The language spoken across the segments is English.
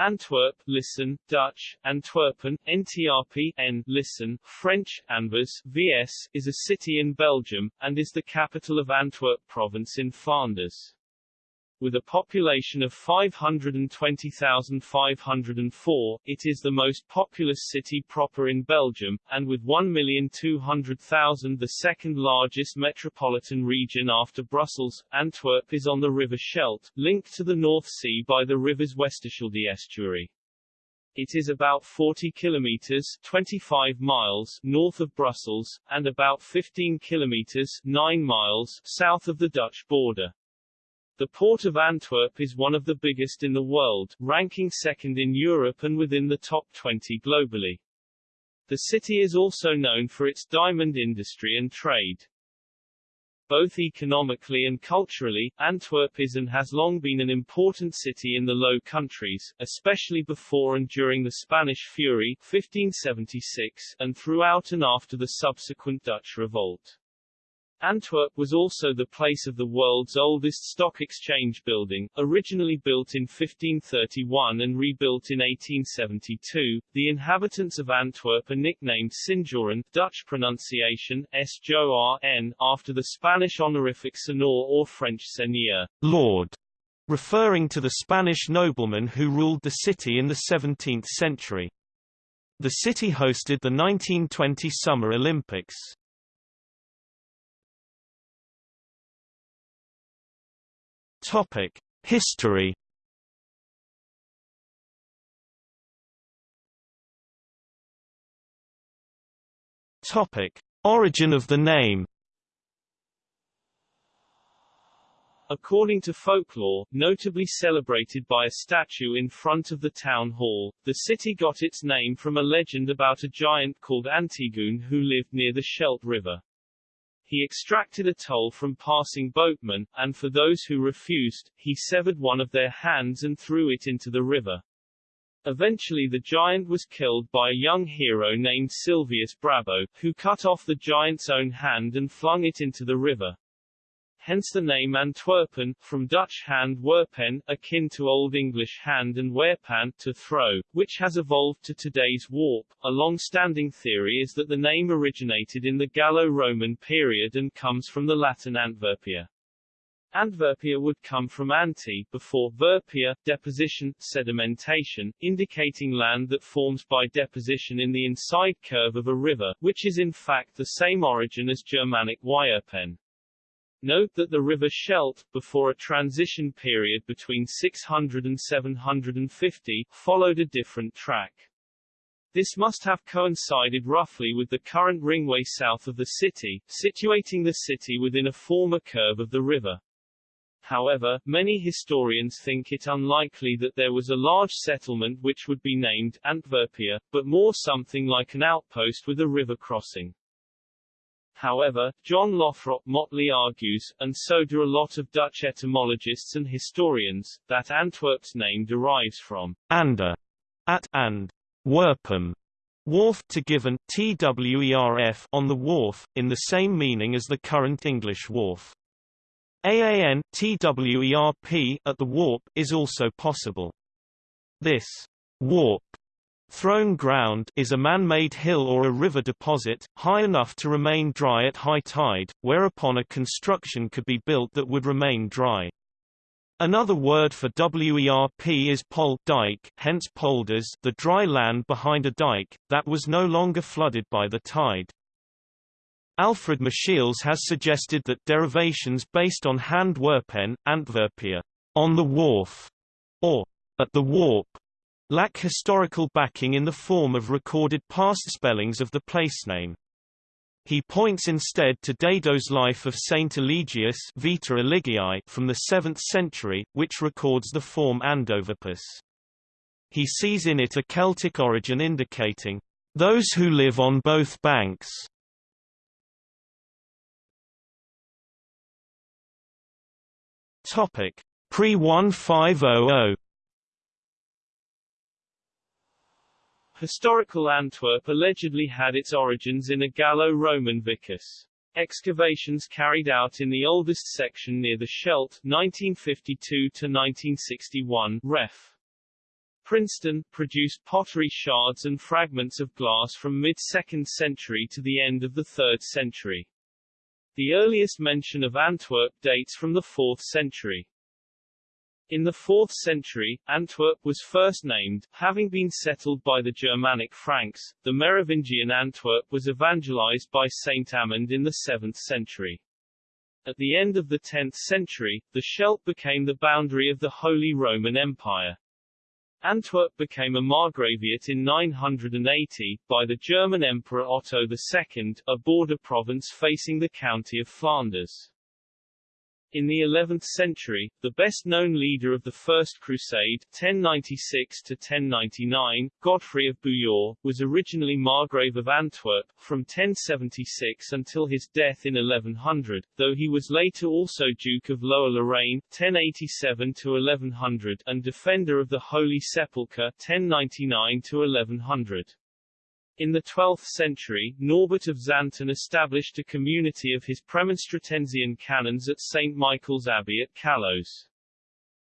Antwerp, listen, Dutch, Antwerpen, NTRP, N, listen, French, Anvers, VS, is a city in Belgium, and is the capital of Antwerp province in Flanders. With a population of 520,504, it is the most populous city proper in Belgium, and with 1,200,000 the second largest metropolitan region after Brussels, Antwerp is on the River Scheldt, linked to the North Sea by the river's Westerschelde estuary. It is about 40 kilometers 25 miles north of Brussels, and about 15 kilometers 9 miles south of the Dutch border. The port of Antwerp is one of the biggest in the world, ranking second in Europe and within the top 20 globally. The city is also known for its diamond industry and trade. Both economically and culturally, Antwerp is and has long been an important city in the Low Countries, especially before and during the Spanish Fury 1576, and throughout and after the subsequent Dutch Revolt. Antwerp was also the place of the world's oldest stock exchange building, originally built in 1531 and rebuilt in 1872. The inhabitants of Antwerp are nicknamed Sinjoren, Dutch pronunciation S-J-O-R-N, after the Spanish honorific señor or French seigneur, Lord, referring to the Spanish nobleman who ruled the city in the 17th century. The city hosted the 1920 Summer Olympics. Topic: History. Topic: Origin of the name. According to folklore, notably celebrated by a statue in front of the town hall, the city got its name from a legend about a giant called Antigone who lived near the Scheldt River. He extracted a toll from passing boatmen, and for those who refused, he severed one of their hands and threw it into the river. Eventually the giant was killed by a young hero named Silvius Brabo, who cut off the giant's own hand and flung it into the river hence the name Antwerpen, from Dutch hand werpen, akin to Old English hand and werpan, to throw, which has evolved to today's warp. A long-standing theory is that the name originated in the Gallo-Roman period and comes from the Latin Antwerpia. Antwerpia would come from anti, before verpia, deposition, sedimentation, indicating land that forms by deposition in the inside curve of a river, which is in fact the same origin as Germanic Wyerpen. Note that the river Scheldt, before a transition period between 600 and 750, followed a different track. This must have coincided roughly with the current ringway south of the city, situating the city within a former curve of the river. However, many historians think it unlikely that there was a large settlement which would be named Antwerpia, but more something like an outpost with a river crossing. However, John Lothrop Motley argues, and so do a lot of Dutch etymologists and historians, that Antwerp's name derives from ander, at and werpum, wharf to given twerf on the wharf, in the same meaning as the current English wharf. AAN twerp at the warp is also possible. This warp Thrown ground is a man-made hill or a river deposit, high enough to remain dry at high tide, whereupon a construction could be built that would remain dry. Another word for WERP is pol dike, hence polders the dry land behind a dike, that was no longer flooded by the tide. Alfred Michiels has suggested that derivations based on hand werpen, Antwerpia, on the wharf, or at the warp, lack historical backing in the form of recorded past spellings of the placename. He points instead to Dado's life of Saint Eligius Vita Eligii from the 7th century, which records the form Andoverpus. He sees in it a Celtic origin indicating, "...those who live on both banks." Pre-1500 Historical Antwerp allegedly had its origins in a Gallo-Roman vicus. Excavations carried out in the oldest section near the Scheldt 1952 to 1961 ref. Princeton, produced pottery shards and fragments of glass from mid-2nd century to the end of the 3rd century. The earliest mention of Antwerp dates from the 4th century. In the 4th century, Antwerp was first named, having been settled by the Germanic Franks. The Merovingian Antwerp was evangelized by Saint Amand in the 7th century. At the end of the 10th century, the Scheldt became the boundary of the Holy Roman Empire. Antwerp became a margraviate in 980, by the German Emperor Otto II, a border province facing the county of Flanders. In the 11th century, the best-known leader of the First Crusade 1096–1099, Godfrey of Bouillon, was originally Margrave of Antwerp, from 1076 until his death in 1100, though he was later also Duke of Lower Lorraine 1087–1100 and Defender of the Holy Sepulchre 1099–1100. In the 12th century, Norbert of Xanten established a community of his Premonstratensian canons at St. Michael's Abbey at Caloes.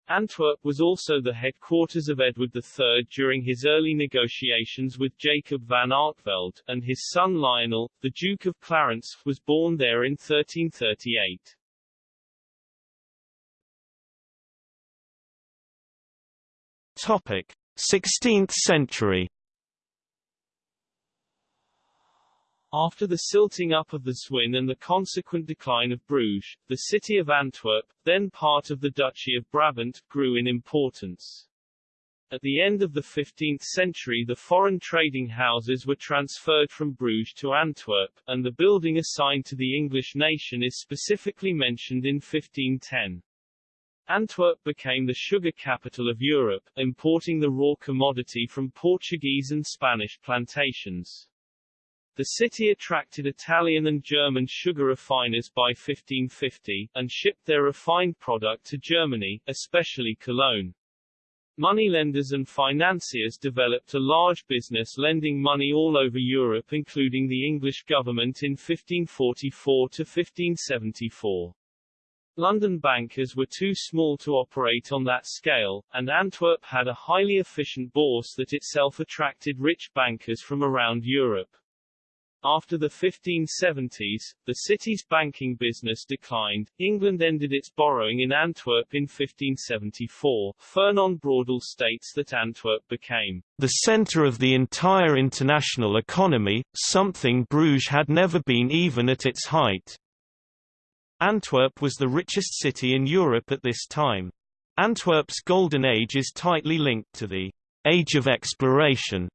Antwerp was also the headquarters of Edward III during his early negotiations with Jacob van Artevelde, and his son Lionel, the Duke of Clarence, was born there in 1338. Topic: 16th century After the silting up of the Zwin and the consequent decline of Bruges, the city of Antwerp, then part of the Duchy of Brabant, grew in importance. At the end of the 15th century the foreign trading houses were transferred from Bruges to Antwerp, and the building assigned to the English nation is specifically mentioned in 1510. Antwerp became the sugar capital of Europe, importing the raw commodity from Portuguese and Spanish plantations. The city attracted Italian and German sugar refiners by 1550, and shipped their refined product to Germany, especially Cologne. Moneylenders and financiers developed a large business lending money all over Europe including the English government in 1544 to 1574. London bankers were too small to operate on that scale, and Antwerp had a highly efficient bourse that itself attracted rich bankers from around Europe. After the 1570s, the city's banking business declined. England ended its borrowing in Antwerp in 1574. Fernand Braudel states that Antwerp became the center of the entire international economy, something Bruges had never been even at its height. Antwerp was the richest city in Europe at this time. Antwerp's golden age is tightly linked to the age of exploration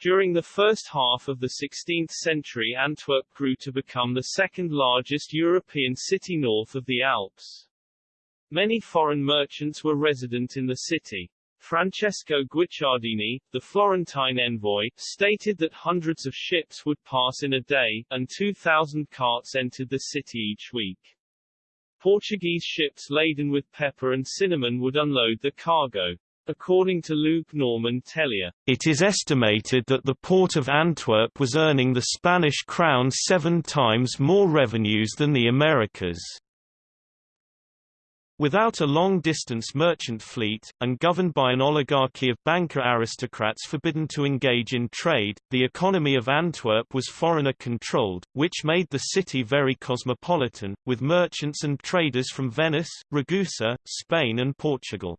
during the first half of the 16th century Antwerp grew to become the second largest European city north of the Alps. Many foreign merchants were resident in the city. Francesco Guicciardini, the Florentine envoy, stated that hundreds of ships would pass in a day, and 2,000 carts entered the city each week. Portuguese ships laden with pepper and cinnamon would unload the cargo. According to Luc-Normand Tellier, it is estimated that the port of Antwerp was earning the Spanish crown seven times more revenues than the Americas. Without a long-distance merchant fleet, and governed by an oligarchy of banker aristocrats forbidden to engage in trade, the economy of Antwerp was foreigner-controlled, which made the city very cosmopolitan, with merchants and traders from Venice, Ragusa, Spain and Portugal.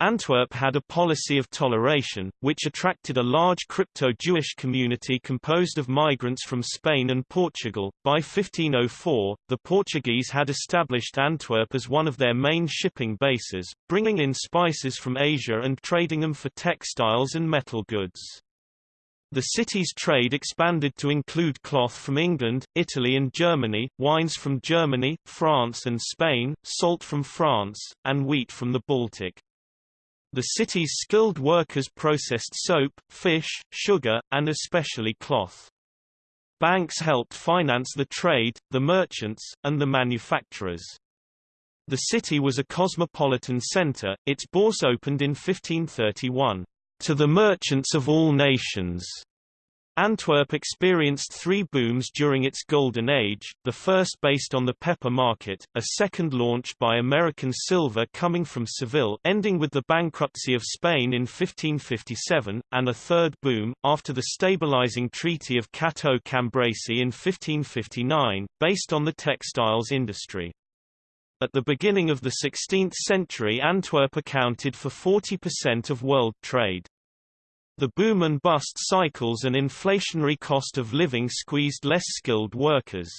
Antwerp had a policy of toleration, which attracted a large crypto-Jewish community composed of migrants from Spain and Portugal. By 1504, the Portuguese had established Antwerp as one of their main shipping bases, bringing in spices from Asia and trading them for textiles and metal goods. The city's trade expanded to include cloth from England, Italy and Germany, wines from Germany, France and Spain, salt from France, and wheat from the Baltic. The city's skilled workers processed soap, fish, sugar, and especially cloth. Banks helped finance the trade, the merchants, and the manufacturers. The city was a cosmopolitan center, its bourse opened in 1531, "...to the merchants of all nations." Antwerp experienced three booms during its golden age, the first based on the pepper market, a second launched by American silver coming from Seville ending with the bankruptcy of Spain in 1557, and a third boom, after the stabilizing Treaty of Cateau-Cambrésis in 1559, based on the textiles industry. At the beginning of the 16th century Antwerp accounted for 40% of world trade. The boom and bust cycles and inflationary cost of living squeezed less skilled workers.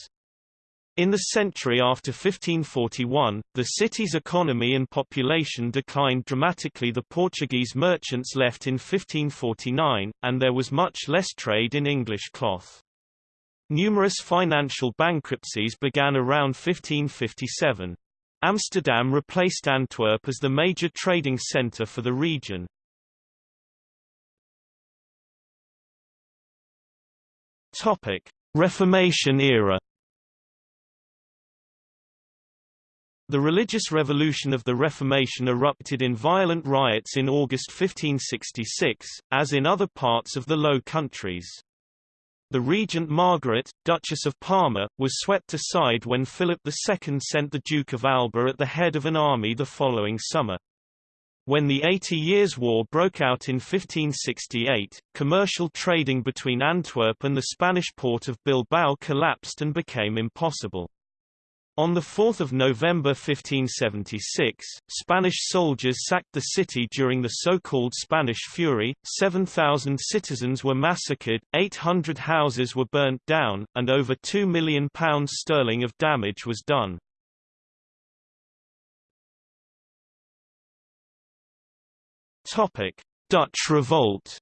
In the century after 1541, the city's economy and population declined dramatically the Portuguese merchants left in 1549, and there was much less trade in English cloth. Numerous financial bankruptcies began around 1557. Amsterdam replaced Antwerp as the major trading centre for the region. Topic: Reformation era. The religious revolution of the Reformation erupted in violent riots in August 1566, as in other parts of the Low Countries. The regent Margaret, Duchess of Parma, was swept aside when Philip II sent the Duke of Alba at the head of an army the following summer. When the Eighty Years' War broke out in 1568, commercial trading between Antwerp and the Spanish port of Bilbao collapsed and became impossible. On 4 November 1576, Spanish soldiers sacked the city during the so-called Spanish Fury, 7,000 citizens were massacred, 800 houses were burnt down, and over £2 million sterling of damage was done. Topic: Dutch Revolt.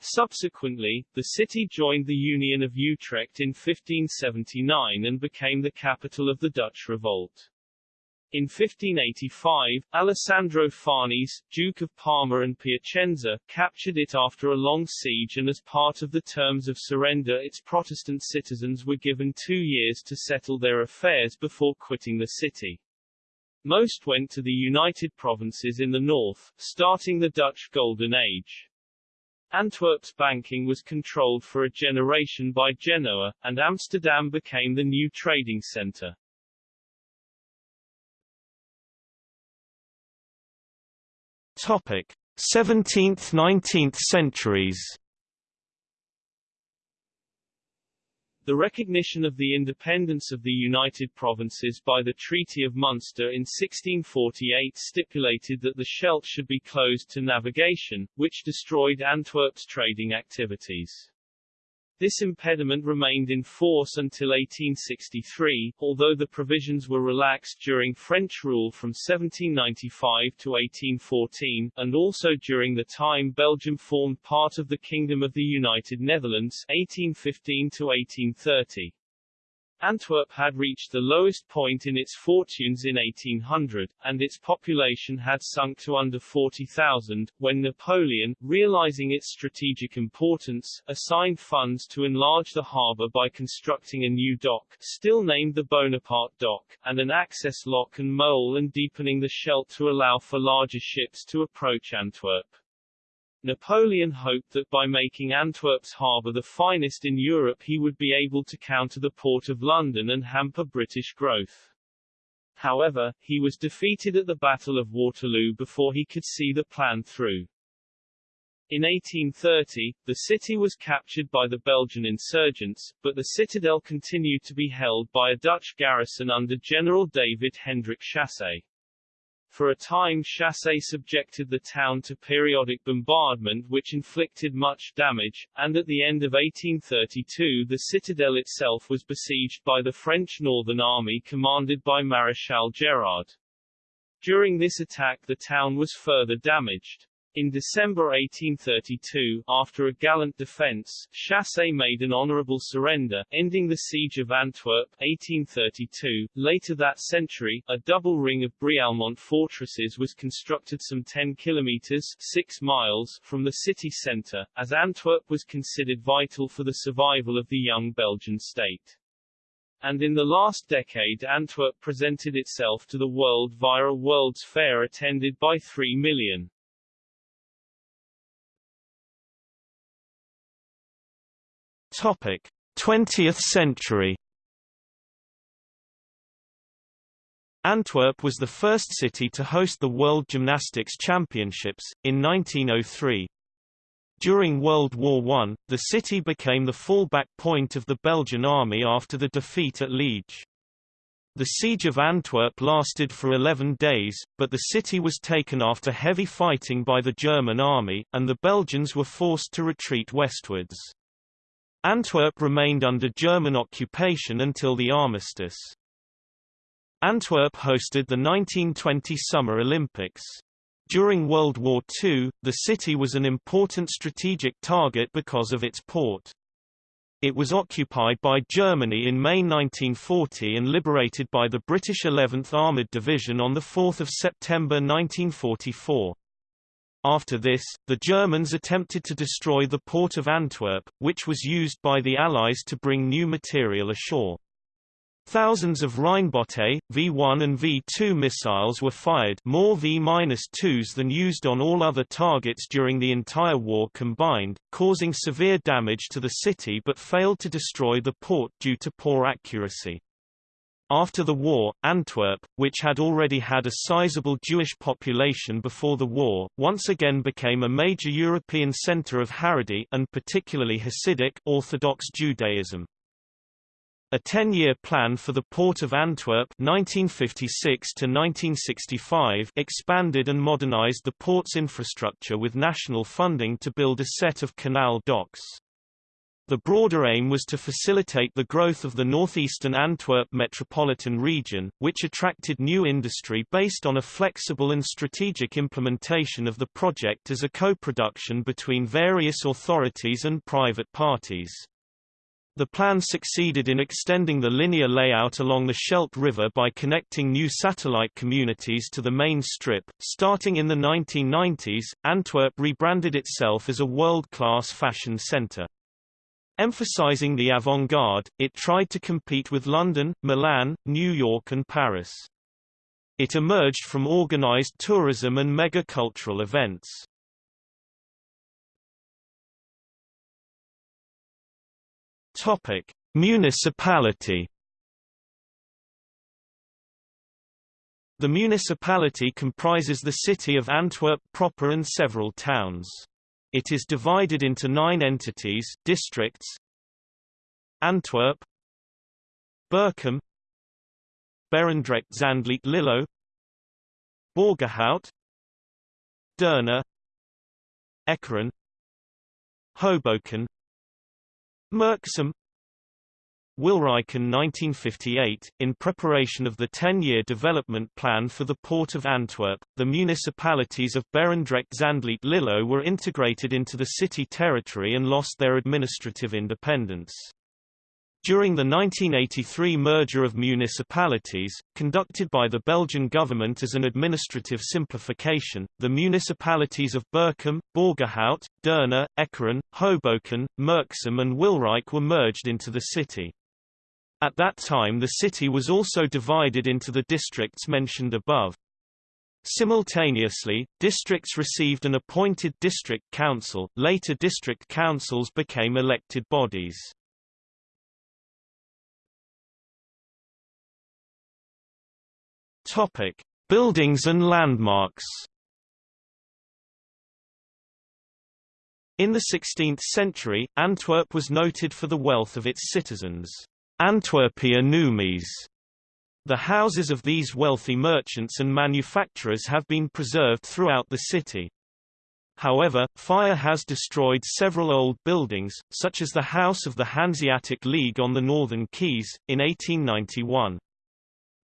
Subsequently, the city joined the Union of Utrecht in 1579 and became the capital of the Dutch Revolt. In 1585, Alessandro Farnese, Duke of Parma and Piacenza, captured it after a long siege and as part of the terms of surrender its Protestant citizens were given two years to settle their affairs before quitting the city. Most went to the United Provinces in the north, starting the Dutch Golden Age. Antwerp's banking was controlled for a generation by Genoa, and Amsterdam became the new trading center. Topic: 17th–19th centuries The recognition of the independence of the United Provinces by the Treaty of Munster in 1648 stipulated that the Scheldt should be closed to navigation, which destroyed Antwerp's trading activities. This impediment remained in force until 1863, although the provisions were relaxed during French rule from 1795 to 1814, and also during the time Belgium formed part of the Kingdom of the United Netherlands 1815 to 1830. Antwerp had reached the lowest point in its fortunes in 1800, and its population had sunk to under 40,000, when Napoleon, realizing its strategic importance, assigned funds to enlarge the harbour by constructing a new dock, still named the Bonaparte Dock, and an access lock and mole and deepening the Scheldt to allow for larger ships to approach Antwerp. Napoleon hoped that by making Antwerp's harbour the finest in Europe he would be able to counter the Port of London and hamper British growth. However, he was defeated at the Battle of Waterloo before he could see the plan through. In 1830, the city was captured by the Belgian insurgents, but the citadel continued to be held by a Dutch garrison under General David Hendrik Chassé. For a time Chassé subjected the town to periodic bombardment which inflicted much damage, and at the end of 1832 the citadel itself was besieged by the French Northern Army commanded by Maréchal Gérard. During this attack the town was further damaged. In December 1832, after a gallant defence, Chassé made an honourable surrender, ending the siege of Antwerp 1832. Later that century, a double ring of Brialmont fortresses was constructed some 10 kilometres 6 miles from the city centre, as Antwerp was considered vital for the survival of the young Belgian state. And in the last decade Antwerp presented itself to the world via a World's Fair attended by 3 million. Topic: 20th century. Antwerp was the first city to host the World Gymnastics Championships, in 1903. During World War I, the city became the fallback point of the Belgian army after the defeat at Liege. The siege of Antwerp lasted for 11 days, but the city was taken after heavy fighting by the German army, and the Belgians were forced to retreat westwards. Antwerp remained under German occupation until the armistice. Antwerp hosted the 1920 Summer Olympics. During World War II, the city was an important strategic target because of its port. It was occupied by Germany in May 1940 and liberated by the British 11th Armoured Division on 4 September 1944. After this, the Germans attempted to destroy the port of Antwerp, which was used by the Allies to bring new material ashore. Thousands of Rheinbote, V-1 and V-2 missiles were fired more V-2s than used on all other targets during the entire war combined, causing severe damage to the city but failed to destroy the port due to poor accuracy. After the war, Antwerp, which had already had a sizable Jewish population before the war, once again became a major European center of Haredi and particularly Hasidic Orthodox Judaism. A 10-year plan for the Port of Antwerp 1956-1965 expanded and modernized the port's infrastructure with national funding to build a set of canal docks. The broader aim was to facilitate the growth of the northeastern Antwerp metropolitan region, which attracted new industry based on a flexible and strategic implementation of the project as a co-production between various authorities and private parties. The plan succeeded in extending the linear layout along the Scheldt River by connecting new satellite communities to the main strip. Starting in the 1990s, Antwerp rebranded itself as a world-class fashion center. Emphasizing the avant-garde, it tried to compete with London, Milan, New York and Paris. It emerged from organized tourism and mega-cultural events. Topic: Municipality. The municipality comprises the city of Antwerp proper and several towns. It is divided into nine entities districts. Antwerp. Berchem. Berendrecht Zandvliet Lillo. Borgerhout. Deurne Ekeren. Hoboken. Merksem Wilrijken 1958, in preparation of the 10-year development plan for the Port of Antwerp, the municipalities of Berendrecht Zandvliet Lillo were integrated into the city territory and lost their administrative independence. During the 1983 merger of municipalities, conducted by the Belgian government as an administrative simplification, the municipalities of Berchem, Borgerhout, Deurne, Ekeren, Hoboken, Merksem and Wilrijk were merged into the city. At that time the city was also divided into the districts mentioned above. Simultaneously, districts received an appointed district council, later district councils became elected bodies. Topic: Buildings and landmarks. In the 16th century, Antwerp was noted for the wealth of its citizens. Antwerpia Numis. The houses of these wealthy merchants and manufacturers have been preserved throughout the city. However, fire has destroyed several old buildings, such as the House of the Hanseatic League on the Northern Quays, in 1891.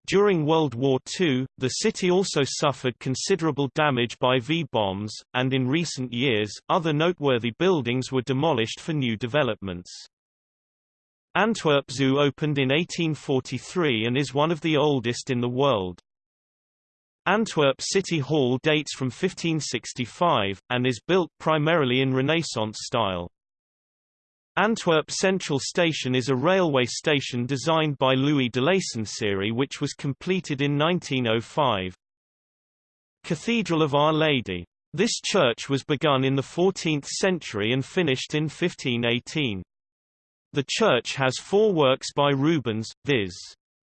During World War II, the city also suffered considerable damage by V-bombs, and in recent years, other noteworthy buildings were demolished for new developments. Antwerp Zoo opened in 1843 and is one of the oldest in the world. Antwerp City Hall dates from 1565, and is built primarily in Renaissance style. Antwerp Central Station is a railway station designed by Louis Delacenserie which was completed in 1905. Cathedral of Our Lady. This church was begun in the 14th century and finished in 1518. The church has four works by Rubens, viz.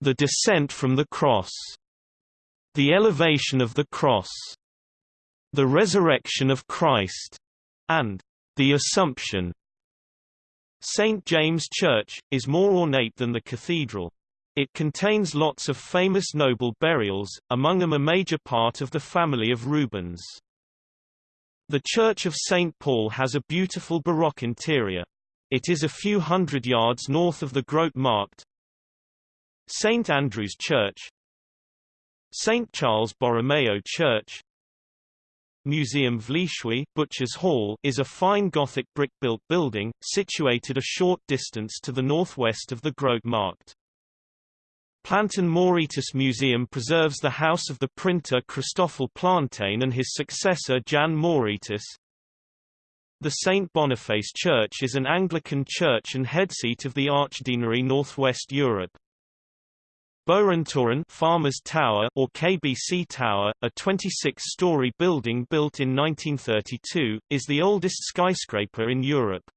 The Descent from the Cross, The Elevation of the Cross, The Resurrection of Christ, and The Assumption. St. James Church, is more ornate than the cathedral. It contains lots of famous noble burials, among them a major part of the family of Rubens. The Church of St. Paul has a beautiful Baroque interior. It is a few hundred yards north of the Grote Markt. St. Andrew's Church St. Charles Borromeo Church Museum Vleeshuis Butcher's Hall is a fine Gothic brick-built building, situated a short distance to the northwest of the Grote Markt. Plantin Moretus Museum preserves the house of the printer Christoffel Plantin and his successor Jan Moretus. The St. Boniface Church is an Anglican church and headseat of the Archdeanery Northwest Europe. Boerentoren Farmers Tower or KBC Tower, a 26-story building built in 1932, is the oldest skyscraper in Europe.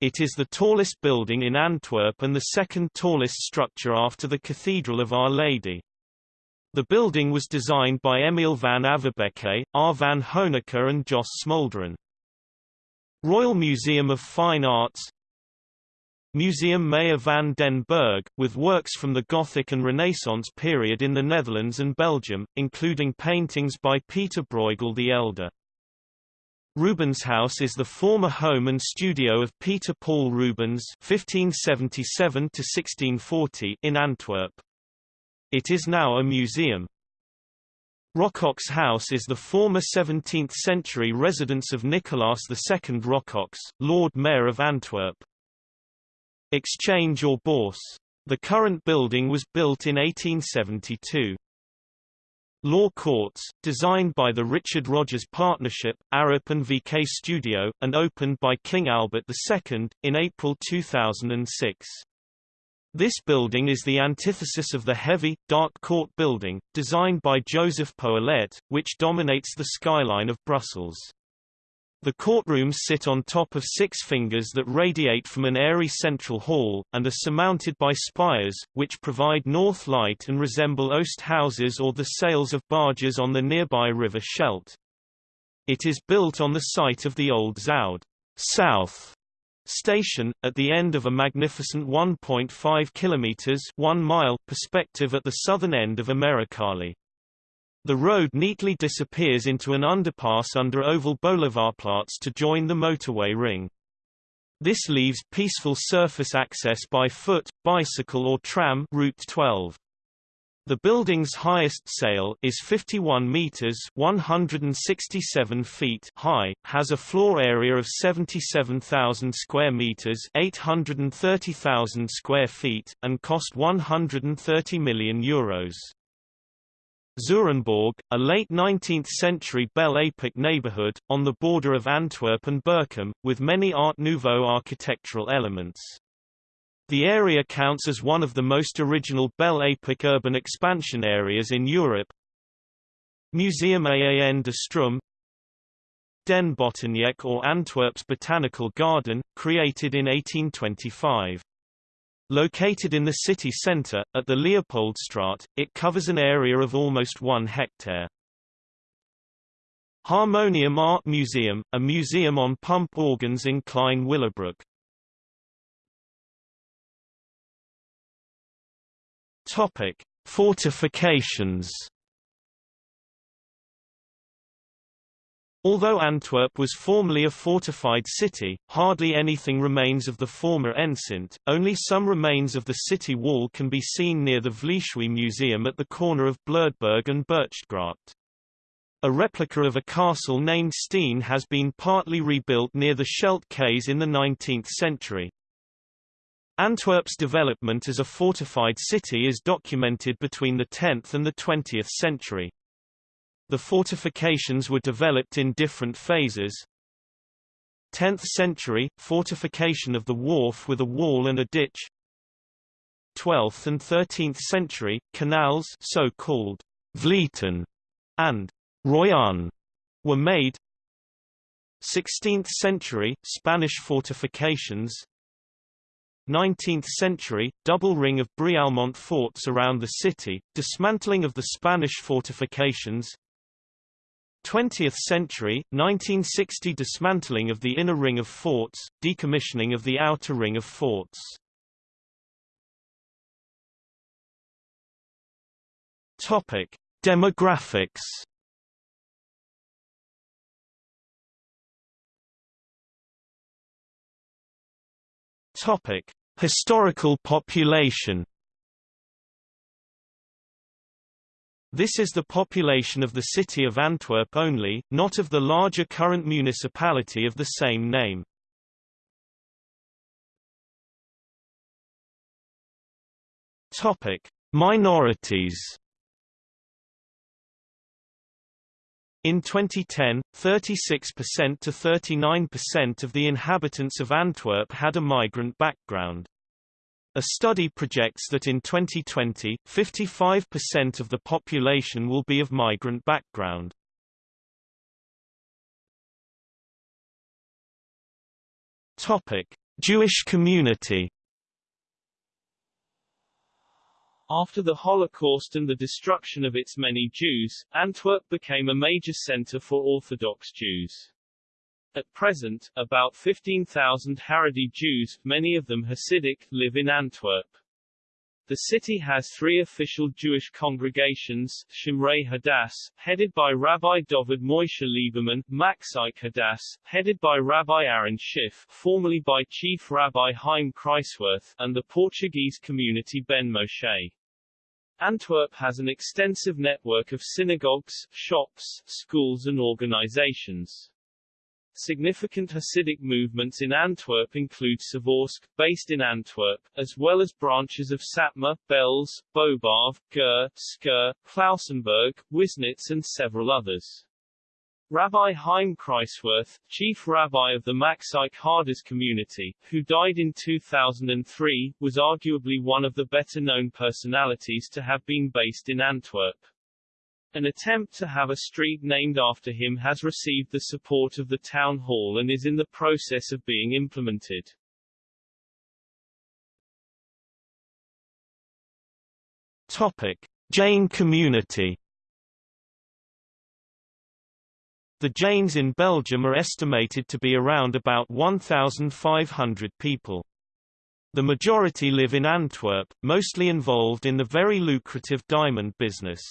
It is the tallest building in Antwerp and the second tallest structure after the Cathedral of Our Lady. The building was designed by Emil van Averbeke, R. van Honecker and Jos Smolderen. Royal Museum of Fine Arts Museum Mayer van den Bergh, with works from the Gothic and Renaissance period in the Netherlands and Belgium, including paintings by Peter Bruegel the Elder. Rubens House is the former home and studio of Peter Paul Rubens (1577–1640) in Antwerp. It is now a museum. Rocox House is the former 17th-century residence of Nicolaas II Rocox, Lord Mayor of Antwerp. Exchange or Bourse. The current building was built in 1872. Law Courts, designed by the Richard Rogers Partnership, Arup and VK Studio, and opened by King Albert II, in April 2006. This building is the antithesis of the heavy, dark court building, designed by Joseph Poelaert, which dominates the skyline of Brussels. The courtrooms sit on top of six fingers that radiate from an airy central hall, and are surmounted by spires, which provide north light and resemble oast houses or the sails of barges on the nearby river Scheldt. It is built on the site of the old Zuid South station, at the end of a magnificent 1.5 kilometers 1 mile perspective at the southern end of Amerikalei. The road neatly disappears into an underpass under Oval Boulevardplatz to join the motorway ring. This leaves peaceful surface access by foot, bicycle or tram Route 12. The building's highest sail is 51 meters (167 feet) high, has a floor area of 77,000 square meters (830,000 square feet), and cost 130 million euros. Zurenborg, a late 19th-century Belle Epoque neighborhood, on the border of Antwerp and Berchem, with many Art Nouveau architectural elements. The area counts as one of the most original Belle Epoque urban expansion areas in Europe. Museum Aan de Stroom Den Botaniek or Antwerp's Botanical Garden, created in 1825. Located in the city centre, at the Leopoldstraat, it covers an area of almost one hectare. Harmonium Art Museum, a museum on pump organs in Klein Willebroek. Topic: Fortifications Although Antwerp was formerly a fortified city, hardly anything remains of the former enceinte, only some remains of the city wall can be seen near the Vleeshuis Museum at the corner of Bloedberg and Burchtgracht. A replica of a castle named Steen has been partly rebuilt near the Scheldt Quays in the 19th century. Antwerp's development as a fortified city is documented between the 10th and the 20th century. The fortifications were developed in different phases. 10th century, fortification of the wharf with a wall and a ditch. 12th and 13th century, canals so-called Vlieten and Ruien were made. 16th century, Spanish fortifications 19th century, double ring of Brialmont forts around the city, dismantling of the Spanish fortifications 20th century, 1960 dismantling of the inner ring of forts, decommissioning of the outer ring of forts. Topic: Demographics. Topic: Historical population. This is the population of the city of Antwerp only, not of the larger current municipality of the same name. Topic: Minorities. In 2010, 36% to 39% of the inhabitants of Antwerp had a migrant background. A study projects that in 2020, 55% of the population will be of migrant background. Topic: Jewish community After the Holocaust and the destruction of its many Jews, Antwerp became a major center for Orthodox Jews. At present, about 15,000 Haredi Jews, many of them Hasidic, live in Antwerp. The city has three official Jewish congregations, Shomrei Hadass, headed by Rabbi Dovid Moshe Lieberman, Machzike Hadass, headed by Rabbi Aaron Schiff, formerly by Chief Rabbi Chaim Kreiswirth, and the Portuguese community Ben Moshe. Antwerp has an extensive network of synagogues, shops, schools and organizations. Significant Hasidic movements in Antwerp include Pshevorsk, based in Antwerp, as well as branches of Satmar, Belz, Bobov, Ger, Skver, Klausenburg, Wisnitz and several others. Rabbi Chaim Kreiswirth, chief rabbi of the Machzike Hadass community, who died in 2003, was arguably one of the better-known personalities to have been based in Antwerp. An attempt to have a street named after him has received the support of the town hall and is in the process of being implemented. Topic: Jain community The Jains in Belgium are estimated to be around about 1,500 people. The majority live in Antwerp, mostly involved in the very lucrative diamond business.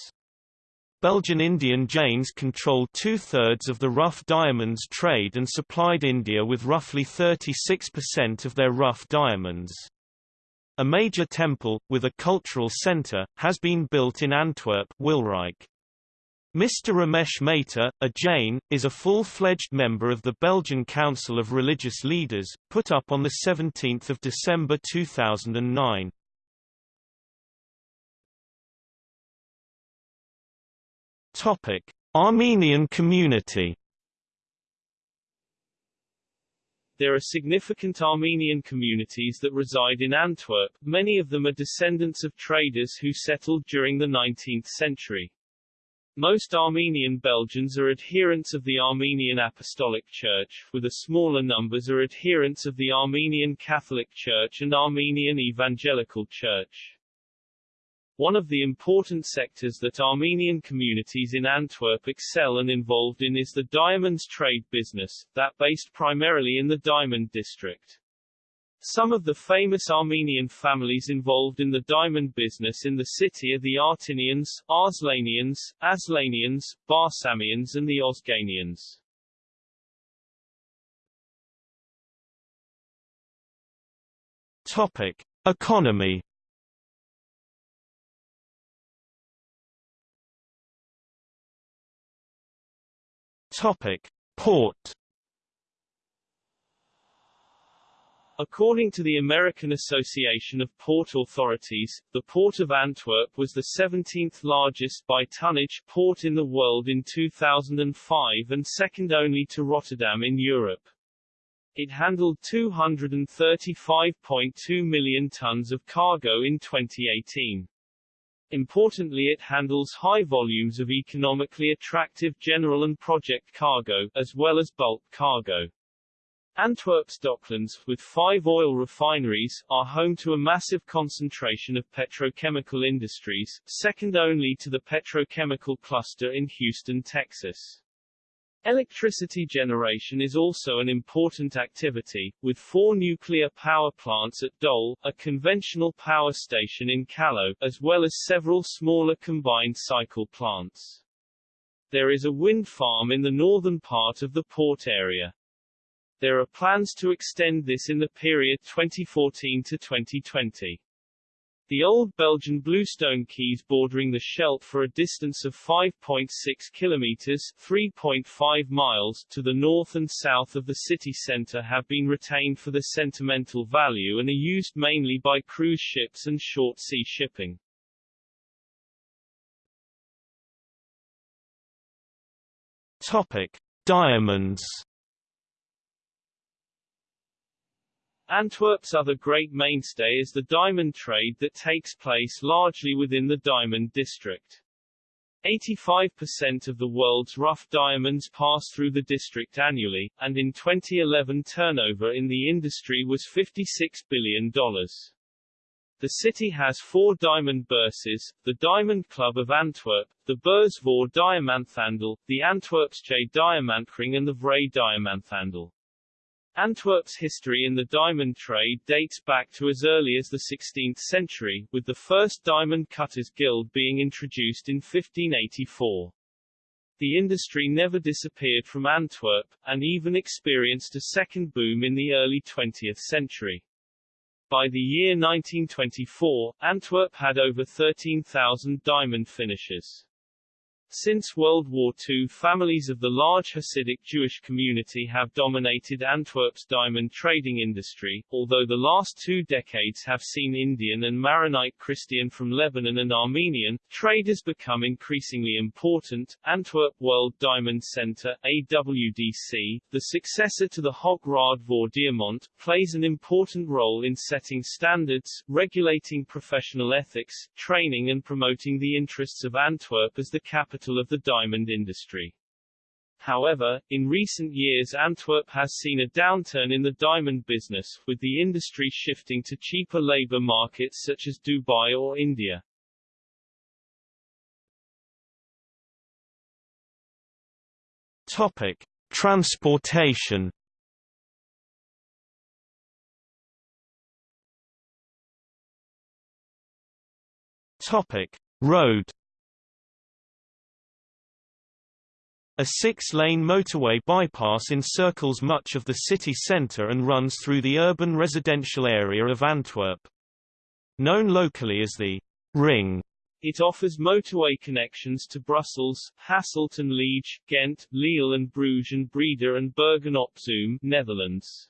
Belgian Indian Jains controlled two-thirds of the rough diamonds trade and supplied India with roughly 36% of their rough diamonds. A major temple, with a cultural centre, has been built in Antwerp Wilrijk. Mr. Ramesh Mehta, a Jain, is a full-fledged member of the Belgian Council of Religious Leaders, put up on 17 December 2009. Topic: Armenian community. There are significant Armenian communities that reside in Antwerp, many of them are descendants of traders who settled during the 19th century. Most Armenian Belgians are adherents of the Armenian Apostolic Church, with a smaller numbers are adherents of the Armenian Catholic Church and Armenian Evangelical Church. One of the important sectors that Armenian communities in Antwerp excel and involved in is the diamonds trade business, that based primarily in the diamond district. Some of the famous Armenian families involved in the diamond business in the city are the Artinians, Arslanians, Aslanians, Barsamians and the Ozganians. Topic: Economy Topic: Port According to the American Association of Port Authorities, the Port of Antwerp was the 17th largest by tonnage port in the world in 2005 and second only to Rotterdam in Europe. It handled 235.2 million tons of cargo in 2018. Importantly it handles high volumes of economically attractive general and project cargo, as well as bulk cargo. Antwerp's docklands, with five oil refineries, are home to a massive concentration of petrochemical industries, second only to the petrochemical cluster in Houston, Texas. Electricity generation is also an important activity, with four nuclear power plants at Doel, a conventional power station in Kallo, as well as several smaller combined cycle plants. There is a wind farm in the northern part of the port area. There are plans to extend this in the period 2014 to 2020. The old Belgian bluestone quays bordering the Scheldt for a distance of 5.6 kilometers 3.5 miles to the north and south of the city center have been retained for their sentimental value and are used mainly by cruise ships and short-sea shipping. Topic: Diamonds. Antwerp's other great mainstay is the diamond trade that takes place largely within the diamond district. 85% of the world's rough diamonds pass through the district annually, and in 2011 turnover in the industry was $56 billion. The city has four diamond bourses, the Diamond Club of Antwerp, the Beurs voor Diamanthandel, the Antwerp's Antwerpsche Diamantring and the Vrij Diamanthandel. Antwerp's history in the diamond trade dates back to as early as the 16th century, with the first Diamond Cutters Guild being introduced in 1584. The industry never disappeared from Antwerp, and even experienced a second boom in the early 20th century. By the year 1924, Antwerp had over 13,000 diamond finishers. Since World War II families of the large Hasidic Jewish community have dominated Antwerp's diamond trading industry, although the last two decades have seen Indian and Maronite Christian from Lebanon and Armenian, traders become increasingly important. Antwerp World Diamond Center AWDC, the successor to the Hoge Raad voor Diamant, plays an important role in setting standards, regulating professional ethics, training and promoting the interests of Antwerp as the capital capital of the diamond industry. However, in recent years Antwerp has seen a downturn in the diamond business, with the industry shifting to cheaper labor markets such as Dubai or India. Topic: Transportation. Topic: Road. A six-lane motorway bypass encircles much of the city centre and runs through the urban residential area of Antwerp. Known locally as the Ring, it offers motorway connections to Brussels, Hasselt and Liege, Ghent, Lille and Bruges and Breda and Bergen-op-Zoom, Netherlands.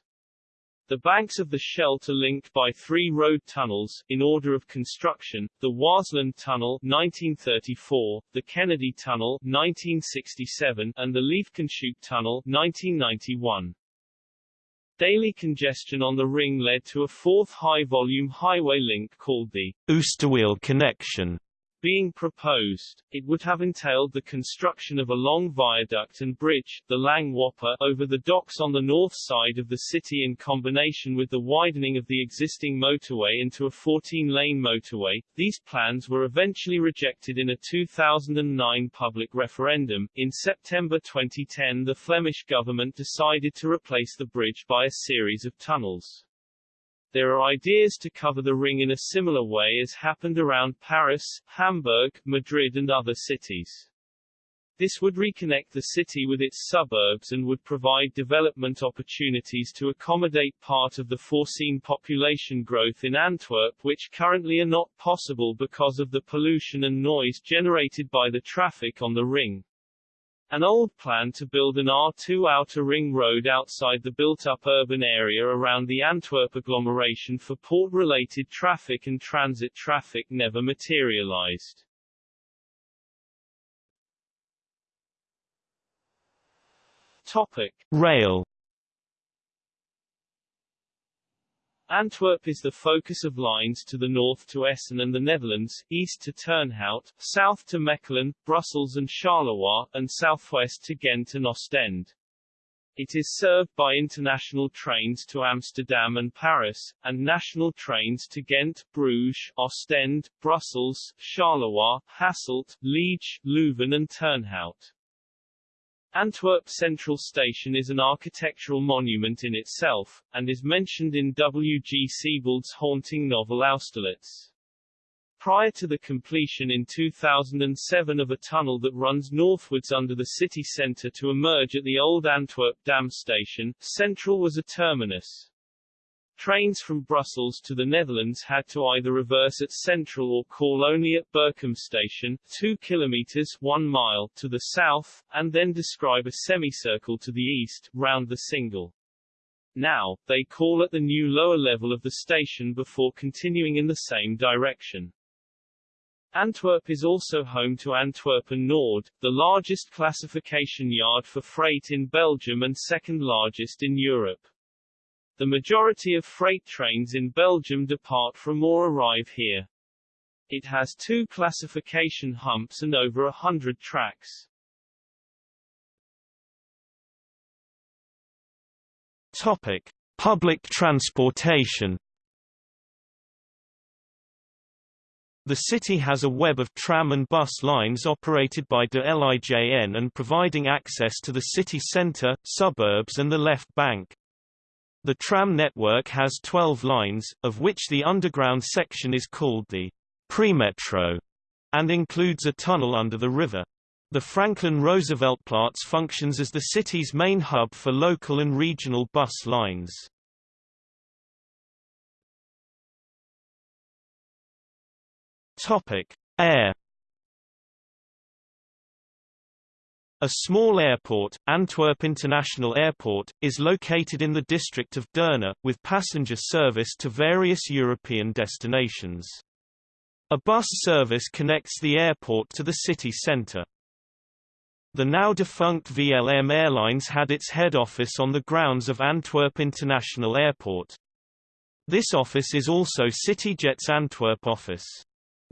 The banks of the Scheldt are linked by three road tunnels, in order of construction, the Waasland Tunnel 1934, the Kennedy Tunnel 1967, and the Liefkenshoek Tunnel 1991. Daily congestion on the ring led to a fourth high-volume highway link called the Oosterweel connection being proposed, it would have entailed the construction of a long viaduct and bridge, the Lange Wapper, over the docks on the north side of the city in combination with the widening of the existing motorway into a 14-lane motorway. These plans were eventually rejected in a 2009 public referendum. In September 2010 the Flemish government decided to replace the bridge by a series of tunnels. There are ideas to cover the ring in a similar way as happened around Paris, Hamburg, Madrid and other cities. This would reconnect the city with its suburbs and would provide development opportunities to accommodate part of the foreseen population growth in Antwerp which currently are not possible because of the pollution and noise generated by the traffic on the ring. An old plan to build an R2 outer ring road outside the built-up urban area around the Antwerp agglomeration for port-related traffic and transit traffic never materialized. Topic. Rail Antwerp is the focus of lines to the north to Essen and the Netherlands, east to Turnhout, south to Mechelen, Brussels and Charleroi, and southwest to Ghent and Ostend. It is served by international trains to Amsterdam and Paris, and national trains to Ghent, Bruges, Ostend, Brussels, Charleroi, Hasselt, Liege, Leuven and Turnhout. Antwerp Central Station is an architectural monument in itself, and is mentioned in W. G. Sebald's haunting novel Austerlitz. Prior to the completion in 2007 of a tunnel that runs northwards under the city centre to emerge at the old Antwerp Dam station, Central was a terminus. Trains from Brussels to the Netherlands had to either reverse at Central or call only at Berchem station, 2 kilometers 1 mile to the south, and then describe a semicircle to the east, round the Singel. Now, they call at the new lower level of the station before continuing in the same direction. Antwerp is also home to Antwerpen Noord, the largest classification yard for freight in Belgium and second largest in Europe. The majority of freight trains in Belgium depart from or arrive here. It has two classification humps and over a hundred tracks. Topic. Public transportation The city has a web of tram and bus lines operated by de Lijn and providing access to the city centre, suburbs and the left bank. The tram network has 12 lines, of which the underground section is called the Premetro and includes a tunnel under the river. The Franklin Rooseveltplaats functions as the city's main hub for local and regional bus lines. Topic: Air A small airport, Antwerp International Airport, is located in the district of Deurne, with passenger service to various European destinations. A bus service connects the airport to the city centre. The now defunct VLM Airlines had its head office on the grounds of Antwerp International Airport. This office is also CityJet's Antwerp office.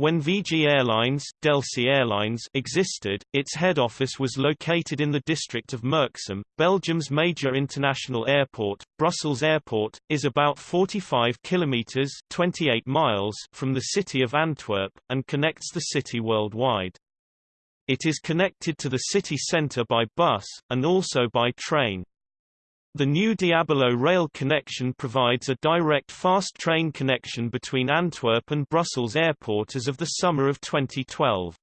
When VG Airlines, Delcy Airlines existed, its head office was located in the district of Merksem. Belgium's major international airport, Brussels Airport, is about 45 kilometers (28 miles) from the city of Antwerp and connects the city worldwide. It is connected to the city center by bus and also by train. The new Diabolo rail connection provides a direct fast train connection between Antwerp and Brussels Airport as of the summer of 2012.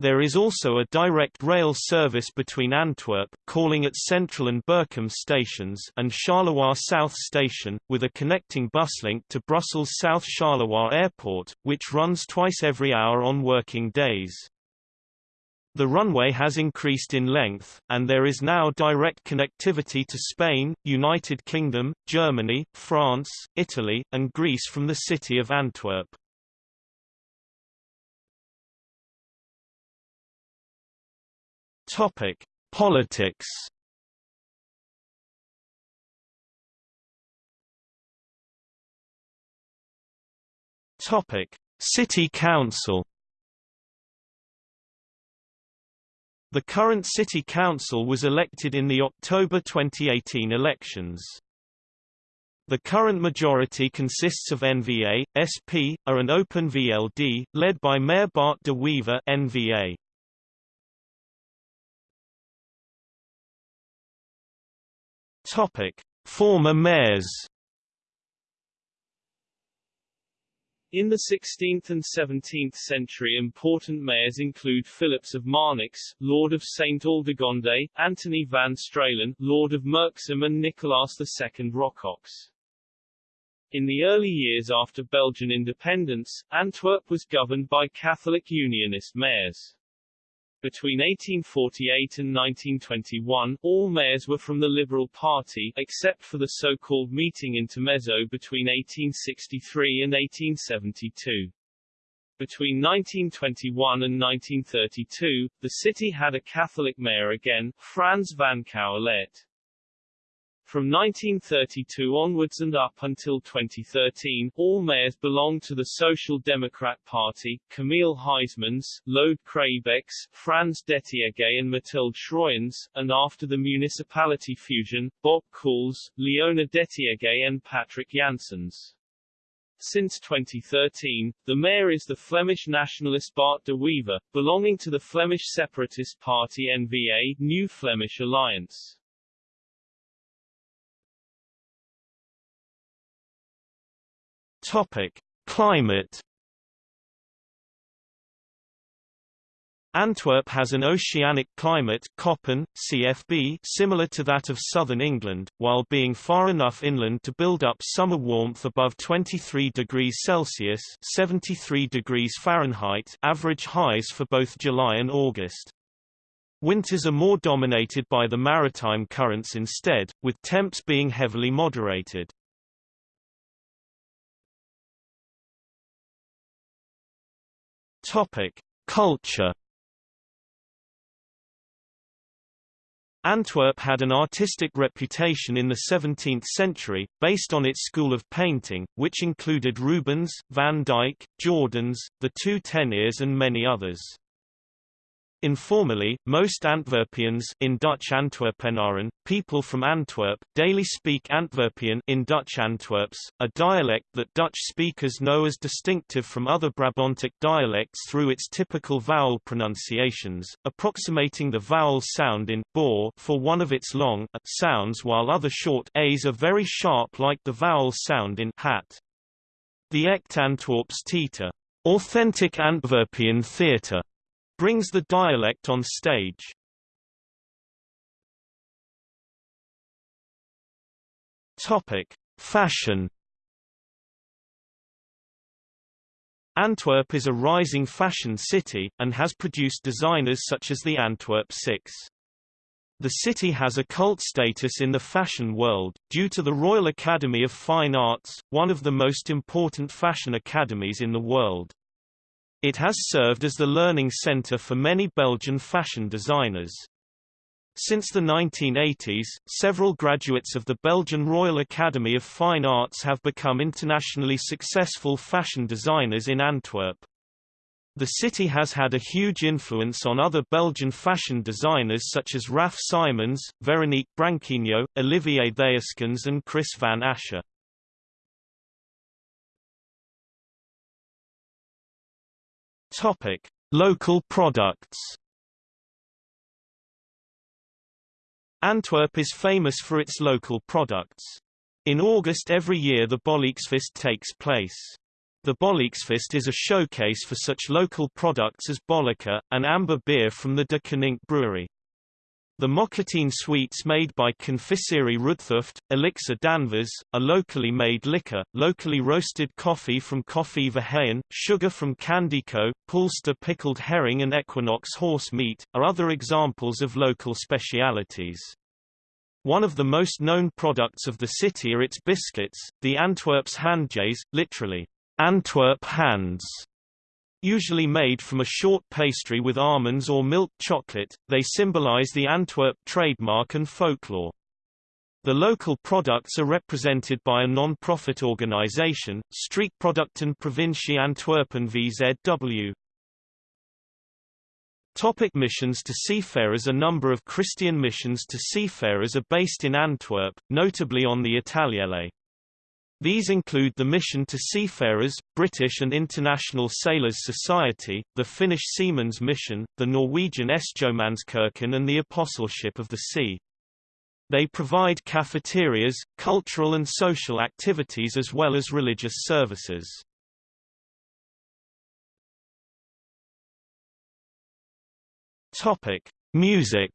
There is also a direct rail service between Antwerp, calling at Central and Berchem stations and Charleroi South Station, with a connecting bus link to Brussels South Charleroi Airport, which runs twice every hour on working days. The runway has increased in length, and there is now direct connectivity to Spain, United Kingdom, Germany, France, Italy, and Greece from the city of Antwerp. Topic: Politics. Topic: City Council. The current city council was elected in the October 2018 elections. The current majority consists of NVA, SP, A and Open VLD, led by Mayor Bart de Wever NVA. Topic: Former mayors In the 16th and 17th century important mayors include Philips of Marnix, Lord of St. Aldegonde, Anthony van Stralen, Lord of Merksem and Nicolaas II Rocox. In the early years after Belgian independence, Antwerp was governed by Catholic Unionist mayors. Between 1848 and 1921, all mayors were from the Liberal Party, except for the so-called meeting intermezzo between 1863 and 1872. Between 1921 and 1932, the city had a Catholic mayor again, Frans van Cauwelaert. From 1932 onwards and up until 2013, all mayors belonged to the Social Democrat Party, Camille Huysmans, Lode Craeybeckx, Frans Detiege and Mathilde Schroyens, and after the municipality fusion, Bob Cools, Leona Detiege and Patrick Janssens. Since 2013, the mayor is the Flemish nationalist Bart de Wever, belonging to the Flemish separatist party N-VA New Flemish Alliance. Topic: Climate. Antwerp has an oceanic climate Köppen, CFB, similar to that of southern England, while being far enough inland to build up summer warmth above 23 degrees Celsius 73 degrees Fahrenheit average highs for both July and August. Winters are more dominated by the maritime currents instead, with temps being heavily moderated. Topic: Culture. Antwerp had an artistic reputation in the 17th century, based on its school of painting, which included Rubens, Van Dyck, Jordaens, the two Teniers and many others. Informally, most Antwerpians in Dutch Antwerpenaren, people from Antwerp, daily speak Antwerpian in Dutch Antwerps, a dialect that Dutch speakers know as distinctive from other Brabantic dialects through its typical vowel pronunciations, approximating the vowel sound in boor for one of its long a sounds while other short a's are very sharp like the vowel sound in hat. The Echt Antwerps Theater, authentic Antwerpian theatre, brings the dialect on stage. Topic: Fashion. Antwerp is a rising fashion city, and has produced designers such as the Antwerp Six. The city has a cult status in the fashion world, due to the Royal Academy of Fine Arts, one of the most important fashion academies in the world. It has served as the learning center for many Belgian fashion designers. Since the 1980s, several graduates of the Belgian Royal Academy of Fine Arts have become internationally successful fashion designers in Antwerp. The city has had a huge influence on other Belgian fashion designers such as Raf Simons, Veronique Branquinho, Olivier Theyskens and Kris van Assche. Topic: Local products. Antwerp is famous for its local products. In August every year the Bollekesfeest takes place. The Bollekesfeest is a showcase for such local products as Bolleke, an amber beer from the De Koninck brewery. The Mokatine sweets made by Confiserie Roodthooft, Elixir d'Anvers, a locally made liquor, locally roasted coffee from Koffie Verheyen, sugar from Candico, Poolster pickled herring and Equinox horse meat, are other examples of local specialities. One of the most known products of the city are its biscuits, the Antwerps handjes, literally, Antwerp hands, Usually made from a short pastry with almonds or milk chocolate, they symbolize the Antwerp trademark and folklore. The local products are represented by a non-profit organization, Streekproducten Provincie Antwerpen VZW. Topic missions to seafarers A number of Christian missions to seafarers are based in Antwerp, notably on the Italiëlei. These include the Mission to Seafarers, British and International Sailors Society, the Finnish Seamen's Mission, the Norwegian Sjømannskirken and the Apostleship of the Sea. They provide cafeterias, cultural and social activities as well as religious services. Topic: Music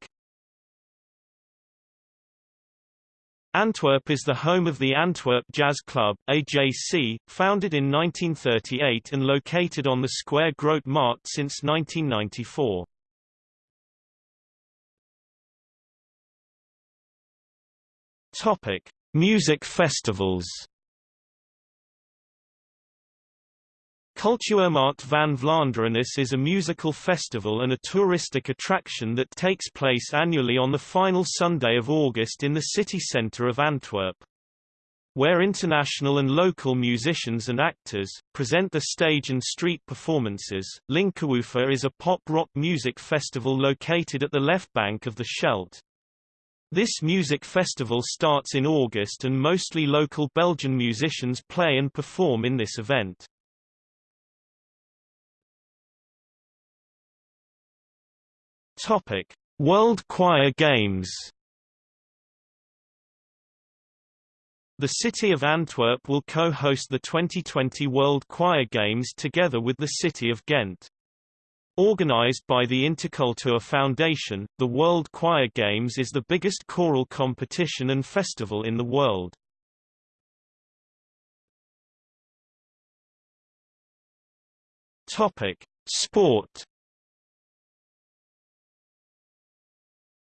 Antwerp is the home of the Antwerp Jazz Club AJC, founded in 1938 and located on the Square Grote Markt since 1994. Topic: Music festivals. Cultuurmarkt van Vlaanderenis is a musical festival and a touristic attraction that takes place annually on the final Sunday of August in the city centre of Antwerp. Where international and local musicians and actors, present the stage and street performances, Linkerwoofer is a pop-rock music festival located at the left bank of the Scheldt. This music festival starts in August and mostly local Belgian musicians play and perform in this event. Topic: World Choir Games. The city of Antwerp will co-host the 2020 World Choir Games together with the city of Ghent. Organized by the Interkultur Foundation, the World Choir Games is the biggest choral competition and festival in the world. Topic: Sport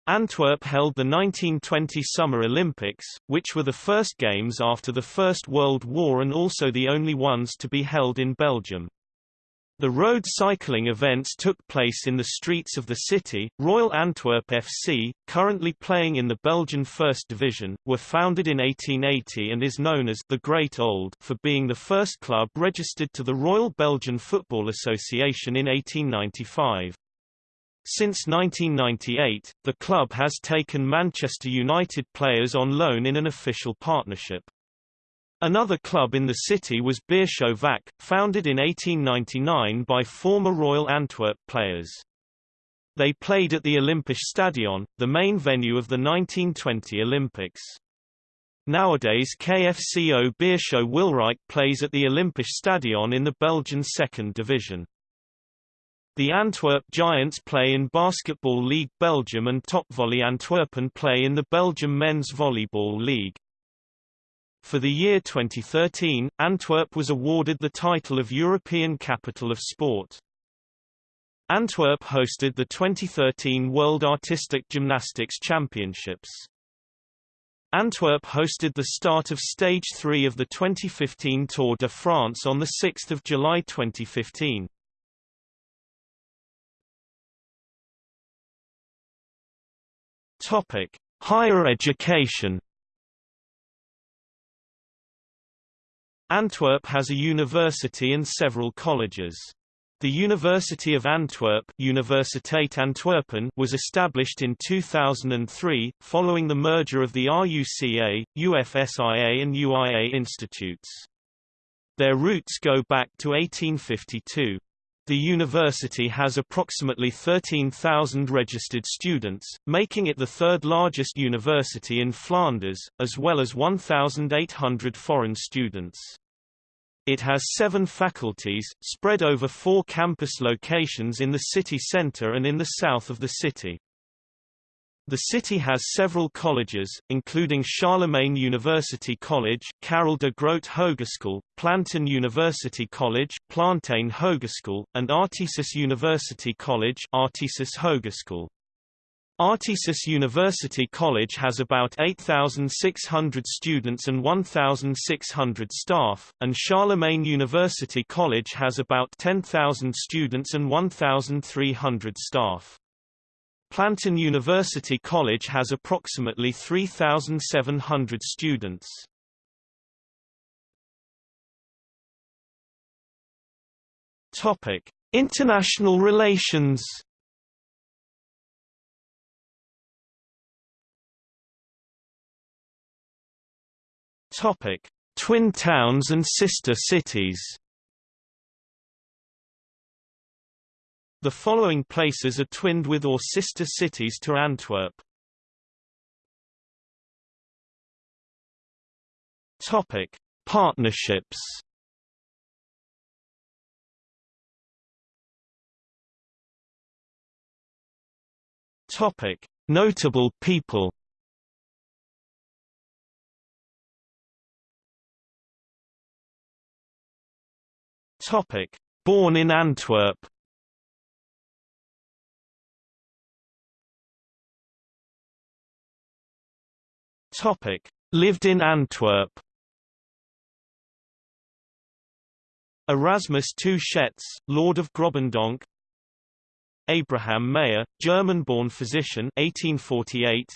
Antwerp held the 1920 Summer Olympics, which were the first games after the First World War and also the only ones to be held in Belgium. The road cycling events took place in the streets of the city. Royal Antwerp FC, currently playing in the Belgian First Division, were founded in 1880 and is known as the Great Old for being the first club registered to the Royal Belgian Football Association in 1895. Since 1998, the club has taken Manchester United players on loan in an official partnership. Another club in the city was Beerschot VAC, founded in 1899 by former Royal Antwerp players. They played at the Olympisch Stadion, the main venue of the 1920 Olympics. Nowadays KFCO Beerschot Wilrijk plays at the Olympisch Stadion in the Belgian second division. The Antwerp Giants play in Basketball League Belgium and Topvolley Antwerpen play in the Belgium Men's Volleyball League. For the year 2013, Antwerp was awarded the title of European Capital of Sport. Antwerp hosted the 2013 World Artistic Gymnastics Championships. Antwerp hosted the start of Stage 3 of the 2015 Tour de France on 6 July 2015. Topic: Higher education. Antwerp has a university and several colleges. The University of Antwerp Universiteit Antwerpen was established in 2003, following the merger of the RUCA, UFSIA and UIA institutes. Their roots go back to 1852. The university has approximately 13,000 registered students, making it the third largest university in Flanders, as well as 1,800 foreign students. It has seven faculties, spread over four campus locations in the city centre and in the south of the city. The city has several colleges, including Charlemagne University College, Karel de Grote Hogeschool, Plantin University College, Plantijn Hogeschool, and Artesis University College, Artesis Hogeschool. Artesis University College has about 8,600 students and 1,600 staff, and Charlemagne University College has about 10,000 students and 1,300 staff. Plantin University College has approximately 3,700 students. Topic: International relations. Topic: Twin towns and sister cities. The following places are twinned with or sister cities to Antwerp. Topic: Partnerships. Topic: Notable people. Topic: Born in Antwerp. Topic: Lived in Antwerp. Erasmus II Lord of Grobendonck Abraham Mayer, German-born physician 1848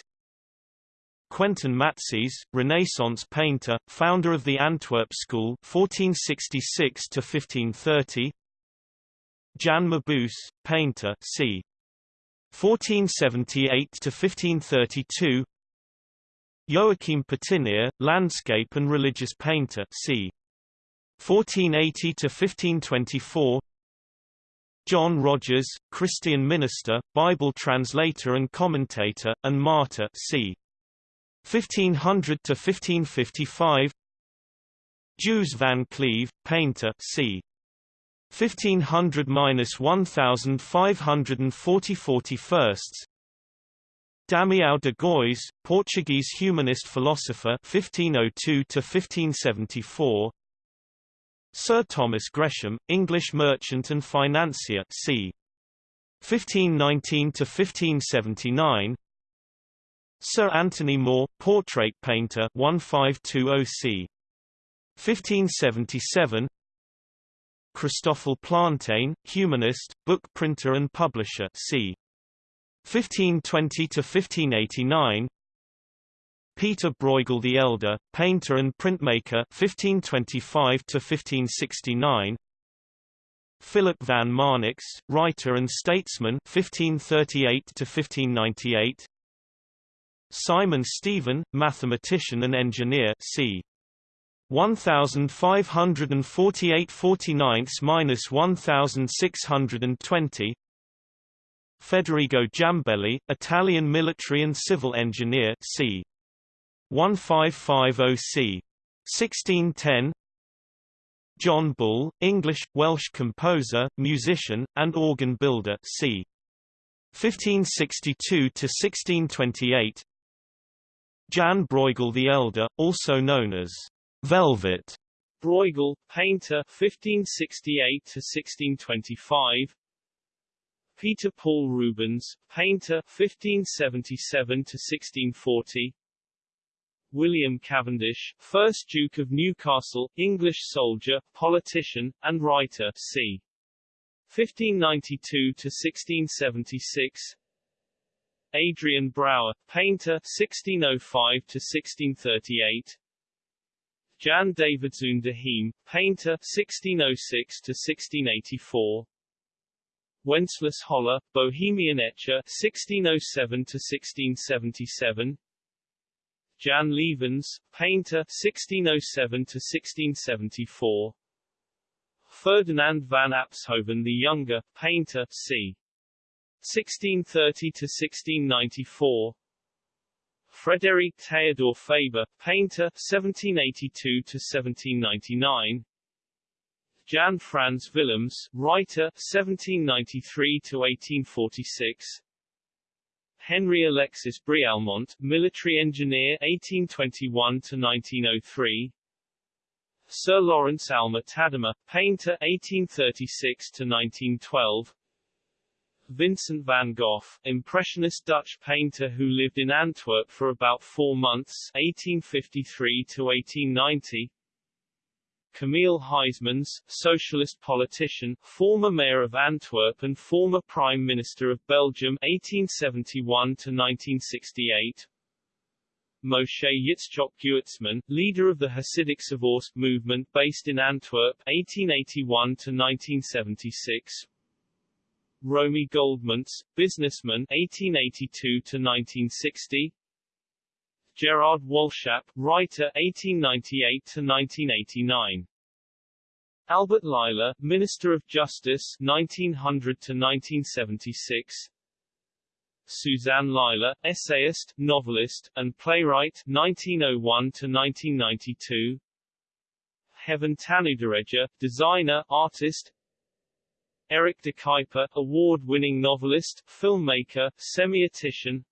Quentin Matsys, Renaissance painter, founder of the Antwerp School 1466 to 1530 Jan Mabuse, painter c. 1478 to 1532 Joachim Patinir, landscape and religious painter c. 1480 to 1524 John Rogers, Christian minister, Bible translator and commentator, and martyr c. 1500 to 1555 Joos van Cleve, painter c. 1500–1540 Damião de Góis, Portuguese humanist philosopher 1502 to 1574 Sir Thomas Gresham, English merchant and financier c. 1519 to 1579 Sir Anthony More, portrait painter 1520 c. 1577 Christoffel Plantijn, humanist, book printer and publisher c. 1520 to 1589 Peter Bruegel the Elder, painter and printmaker 1525 to 1569 Philip van Marnix, writer and statesman 1538 to 1598 Simon Stevin, mathematician and engineer c. 1548 49-1620 Federigo Giambelli, Italian military and civil engineer c. 1550 c. 1610 John Bull, English, Welsh composer, musician, and organ builder c. 1562–1628 Jan Bruegel the Elder, also known as Velvet Bruegel, painter 1568–1625 Peter Paul Rubens, painter 1577 to 1640 William Cavendish, 1st Duke of Newcastle, English soldier, politician, and writer c. 1592 to 1676 Adrian Brouwer, painter 1605 to 1638 Jan Davidzoon de Heem, painter 1606–1684 Wenceslas Hollar, Bohemian etcher 1607–1677 Jan Lievens, painter 1607–1674 Ferdinand van Apshoven the Younger, painter c. 1630–1694 Frederic Theodor Faber, painter 1782–1799 Jan Frans Willems, writer 1793–1846 Henry Alexis Brialmont, military engineer 1821 to 1903. Sir Lawrence Alma Tadema, painter 1836 to 1912. Vincent van Gogh, impressionist Dutch painter who lived in Antwerp for about 4 months 1853 to 1890. Camille Huysmans, socialist politician, former mayor of Antwerp and former prime minister of Belgium 1871 to 1968. Moshe Yitzchok Gewirtzman, leader of the Hasidic Pshevorsk movement based in Antwerp 1881 to 1976. Romi Goldmuntz, businessman 1882 to 1960. Gerard Walschap, writer 1898–1989. Albert Lilar, Minister of Justice 1900–1976. Suzanne Lilar, essayist, novelist, and playwright 1901–1992. Heaven Tanudiredja, designer, artist Eric de Kuyper, award-winning novelist, filmmaker, semiotician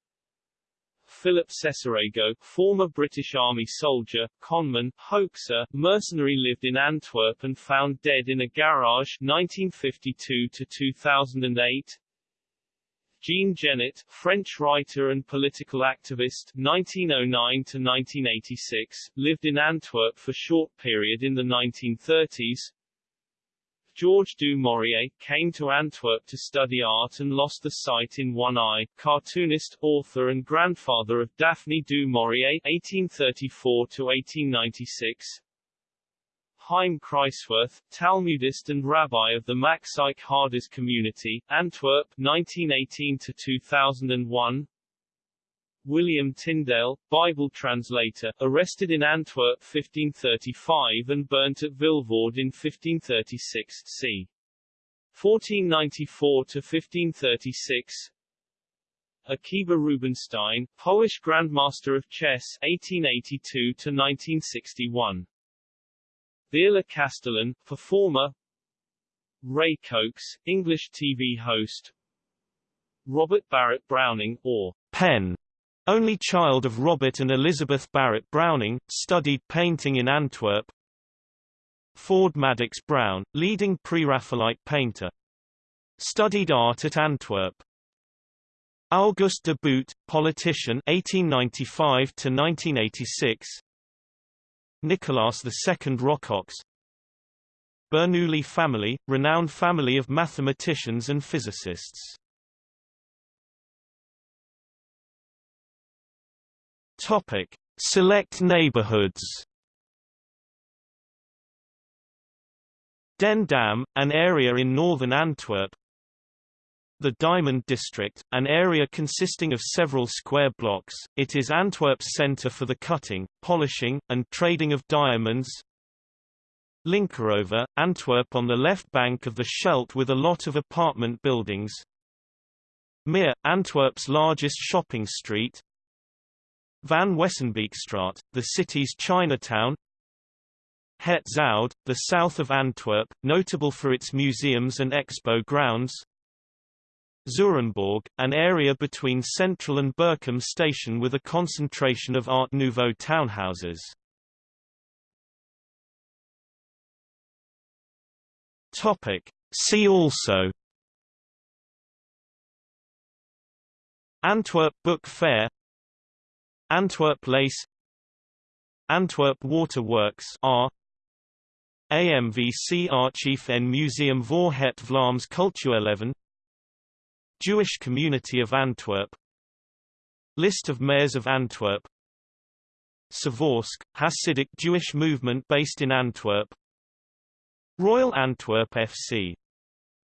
Philip Sessarego, former British Army soldier, conman, hoaxer, mercenary lived in Antwerp and found dead in a garage 1952 to 2008. Jean Genet, French writer and political activist 1909 to 1986, lived in Antwerp for short period in the 1930s. Georges du Maurier, came to Antwerp to study art and lost the sight in one eye, cartoonist, author and grandfather of Daphne du Maurier (1834–1896). Chaim Kreiswirth, Talmudist and rabbi of the Machzikei Hadas community, Antwerp 1918–2001 William Tyndale, Bible translator, arrested in Antwerp 1535 and burnt at Vilvoorde in 1536 c. 1494–1536 Akiba Rubinstein, Polish Grandmaster of Chess 1882–1961 Viola Castellan, performer. Ray Coates, English TV host. Robert Barrett Browning, or Penn only child of Robert and Elizabeth Barrett Browning, studied painting in Antwerp. Ford Madox Brown, leading Pre-Raphaelite painter. Studied art at Antwerp. Auguste de Boot, politician 1895 to 1986. Nicolas II Rocox. Bernoulli family, renowned family of mathematicians and physicists. Topic: Select neighborhoods. Den Dam, an area in northern Antwerp. The Diamond District, an area consisting of several square blocks, it is Antwerp's center for the cutting, polishing, and trading of diamonds. Linkeroever, Antwerp on the left bank of the Scheldt with a lot of apartment buildings. Meir, Antwerp's largest shopping street. Van Wesenbekestraat, the city's Chinatown. Het Zuid, the south of Antwerp, notable for its museums and expo grounds. Zurenborg, an area between Central and Berchem station with a concentration of Art Nouveau townhouses. See also. Antwerp Book Fair Antwerp Lace Antwerp Water Works R AMVC Archief en Museum voor het Vlaams Cultuurleven Jewish Community of Antwerp List of mayors of Antwerp Pshevorsk, Hasidic Jewish movement based in Antwerp Royal Antwerp FC.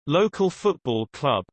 Local football club